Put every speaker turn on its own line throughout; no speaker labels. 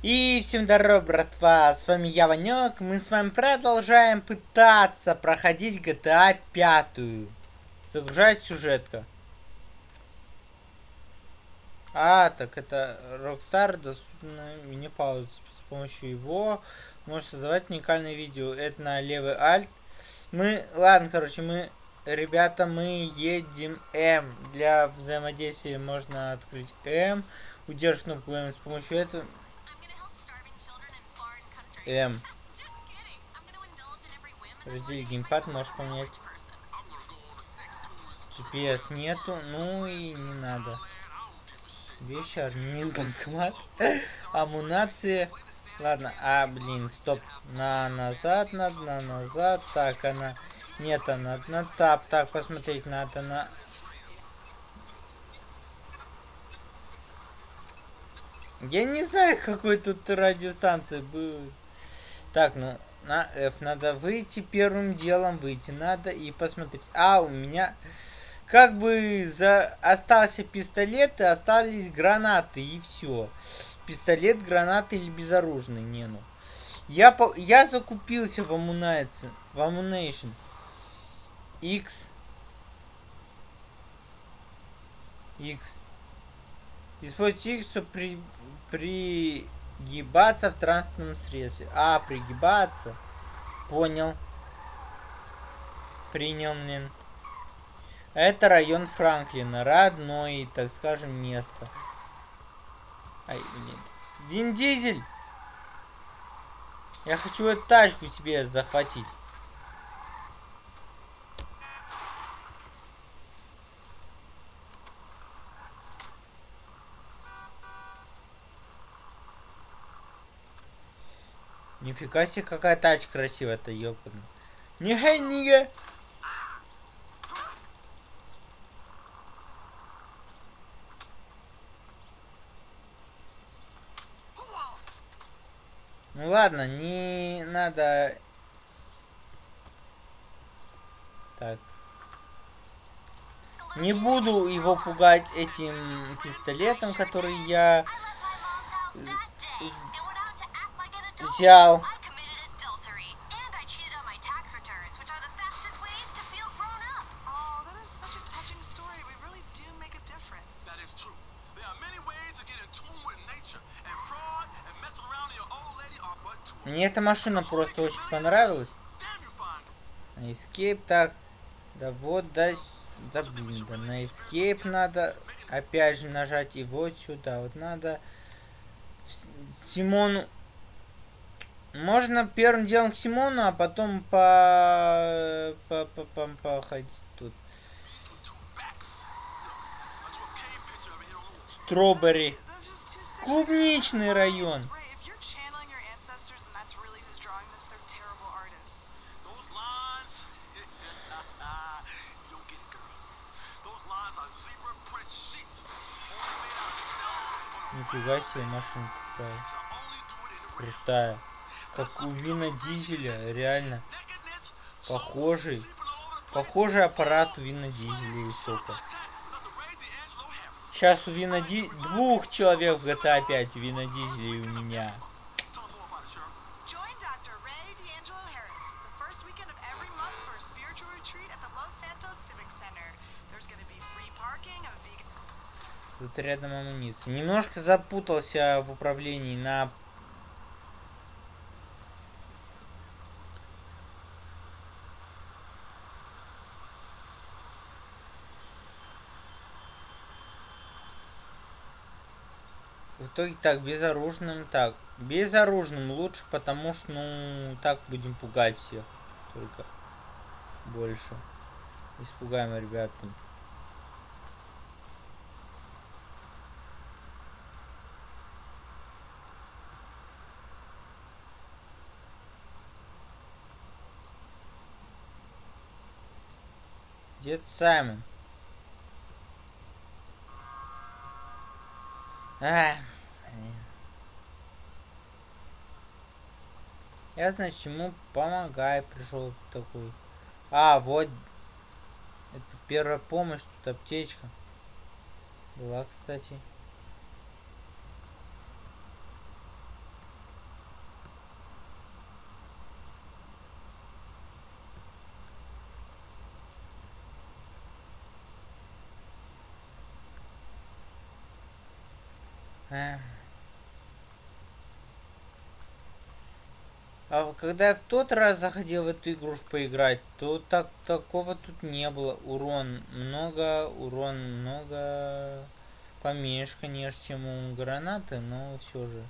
И всем здоров, братва, с вами я, Ванек. Мы с вами продолжаем пытаться проходить GTA 5. Загружать сюжетка. А, так это Rockstar доступна мини-пауза. С помощью его можно создавать уникальное видео. Это на левый альт. Мы, ладно, короче, мы, ребята, мы едем М. Для взаимодействия можно открыть М. Удерживать кнопку М с помощью этого М. Подожди, геймпад можешь поменять. GPS нету, ну и не надо. Вещи, админ, банкомат, амунация. Ладно, а, блин, стоп. На назад надо, на назад. Так, она... Нет, она на тап. Так, посмотреть надо на... Я не знаю, какой тут радиостанции будет. Так, ну, на F надо выйти первым делом, выйти надо и посмотреть. А, у меня как бы за... остался пистолет и остались гранаты и все. Пистолет, гранаты или безоружный, не ну. Я, по... я закупился в Ammunition. В Ammunition. X. X. Используйте X, чтобы при... при Гибаться в транспортном средстве. А, пригибаться. Понял. Принял, блин. Это район Франклина. Родной, так скажем, место. Ай, блин. Вин Дизель! Я хочу эту тачку себе захватить. Нифига себе, какая тачка красивая-то, ёпана. Нига, нига. Ну ладно, не надо... Так. Не буду его пугать этим пистолетом, который я взял. Мне эта машина просто очень понравилась. Escape, так. Да вот, да, да блин, да на Escape надо опять же нажать и вот сюда. Вот надо Симону можно первым делом к Симону, а потом по... по... по... по... походить тут. Стробери. Клубничный район. Нифига себе машинка такая. Крутая. Как у Вина Дизеля, реально. Похожий. Похожий аппарат у Вина Дизеля и сока. Сейчас у Вина Ди... Двух человек в GTA 5 у Вина Дизеля и у меня. Тут рядом амуниция. Немножко запутался в управлении на итоге так, безоружным, так, безоружным лучше, потому что, ну, так будем пугать всех. Только больше. Испугаем ребят. Дед Саймон. А, Я, значит, ему помогаю, пришел такой. А, вот. Это первая помощь, тут аптечка. Была, кстати. Yeah. А когда я в тот раз заходил в эту игрушку поиграть, то так такого тут не было. Урон много, урон много. Поменьше, конечно, чем у гранаты, но все же.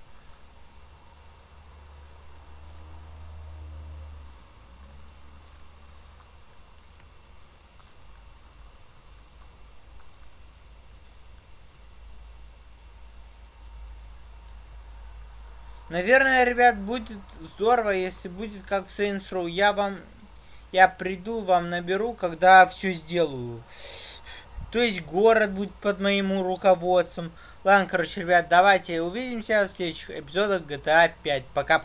Наверное, ребят, будет здорово, если будет как в Saints Row. Я вам... Я приду, вам наберу, когда все сделаю. То есть город будет под моим руководством. Ладно, короче, ребят, давайте увидимся в следующих эпизодах GTA 5. Пока.